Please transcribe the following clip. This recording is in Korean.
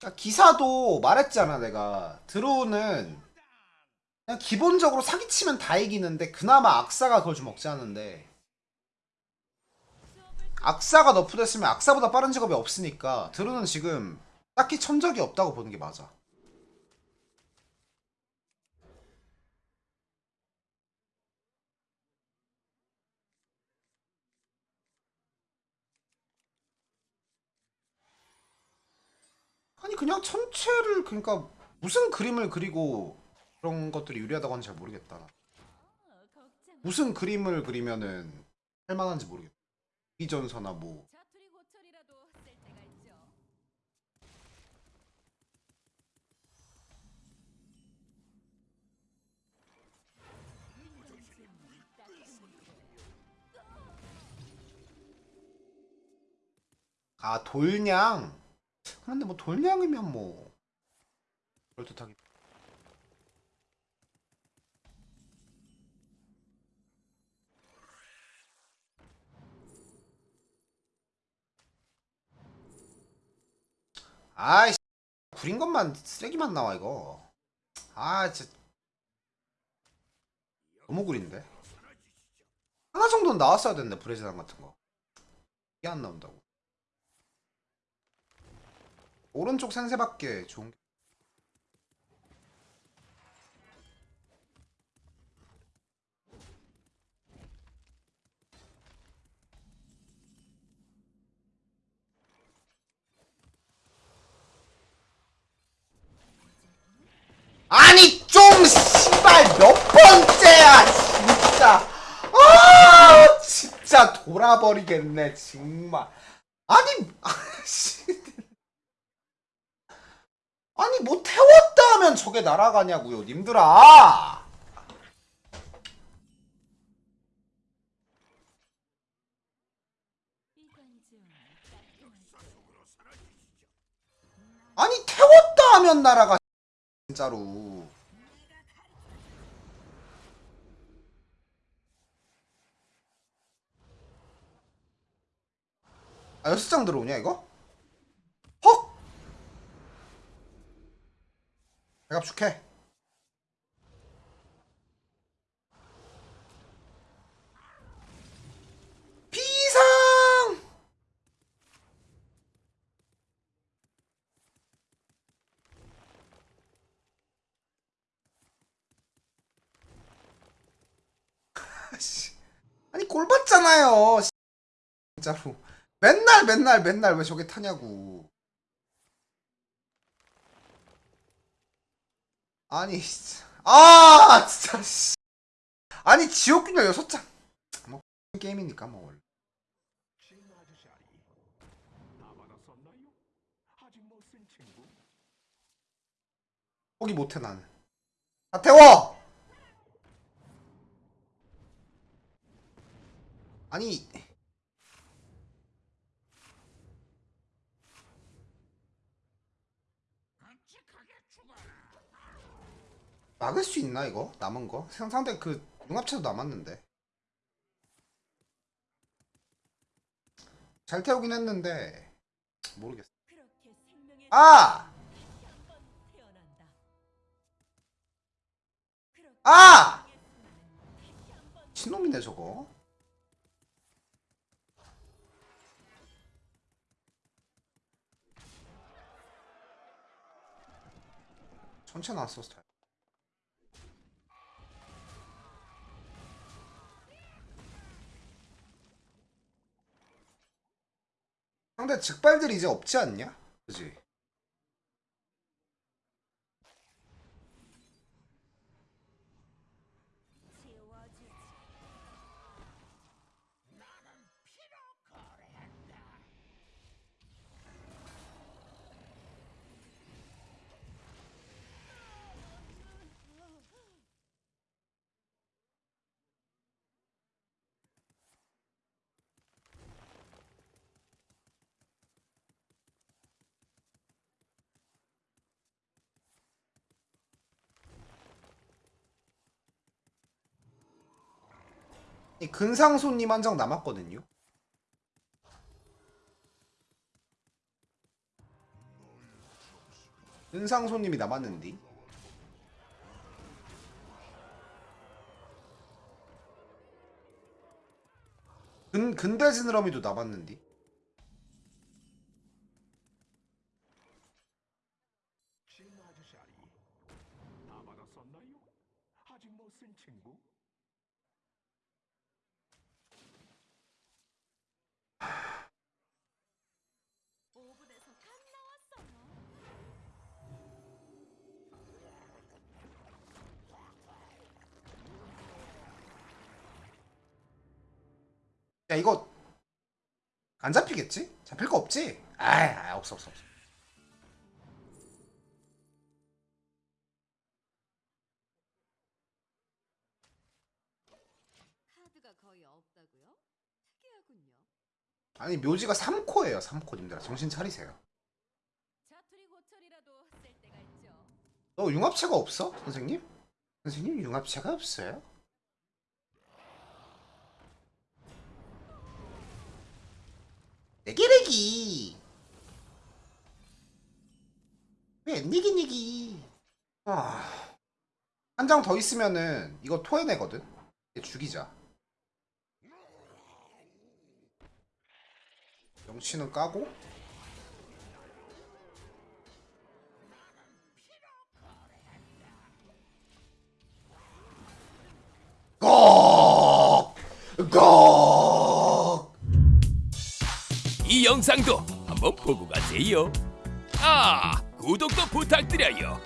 그러니까 기사도 말했잖아 내가. 드로우는 그냥 기본적으로 사기치면 다 이기는데 그나마 악사가 그걸 좀 억제하는데. 악사가 너프됐으면 악사보다 빠른 직업이 없으니까 드로우는 지금 딱히 천적이 없다고 보는 게 맞아 그냥 천체를 그러니까 무슨 그림을 그리고 그런 것들이 유리하다고 하는지 잘 모르겠다 나. 무슨 그림을 그리면은 할만한지 모르겠다 이전서나 뭐. 아 돌냥 그런데 뭐 돌냥이면 뭐. 그럴듯하긴. 아이 구린 것만 쓰레기만 나와 이거. 아 진짜. 너무 구린데? 하나 정도는 나왔어야 되는데 브레지당 같은 거. 이게 안 나온다고 오른쪽 센세밖에 좋은 게 아니 좀 씨발 몇 번째야 진짜. 아 진짜 돌아버리겠네 정말. 아니 아씨 아니 뭐 태웠다 하면 저게 날아가냐고요 님들아 아니 태웠다 하면 날아가 진짜로 아 여섯 장 들어오냐 이거? 내가 축해 비상 씨. 아니 꼴 봤잖아요 씨. 진짜로 맨날 맨날 맨날 왜 저게 타냐고 아니 아 진짜 씨. 아니 지옥균열 여섯 장뭐 게임이니까 뭐 원래? 포기 못해 나는 다 태워 아니 막을 수 있나 이거? 남은 거? 상대 그 융합체도 남았는데. 잘 태우긴 했는데 모르겠어. 아! 아! 신놈이네 저거. 전체 나왔어 스타일 상대 즉발들이 이제 없지 않냐? 그지? 이 근상손님 한 장 남았거든요. 은상손님이 남았는디 근 근대 지느러미도 쓴 친구? 야 이거 안 잡히겠지? 잡힐 거 없지? 아이 아, 없어 없어 없어. 아니 묘지가 3코예요 3코 님들아 정신 차리세요. 너 융합체가 없어? 선생님? 선생님 융합체가 없어요? 내기내기. 왜 니기 니기? 아... 한 장 더 있으면은 이거 토해내거든? 얘 죽이자. 명치는 까고 이 영상도 한번 보고 가세요. 아, 구독도 부탁드려요.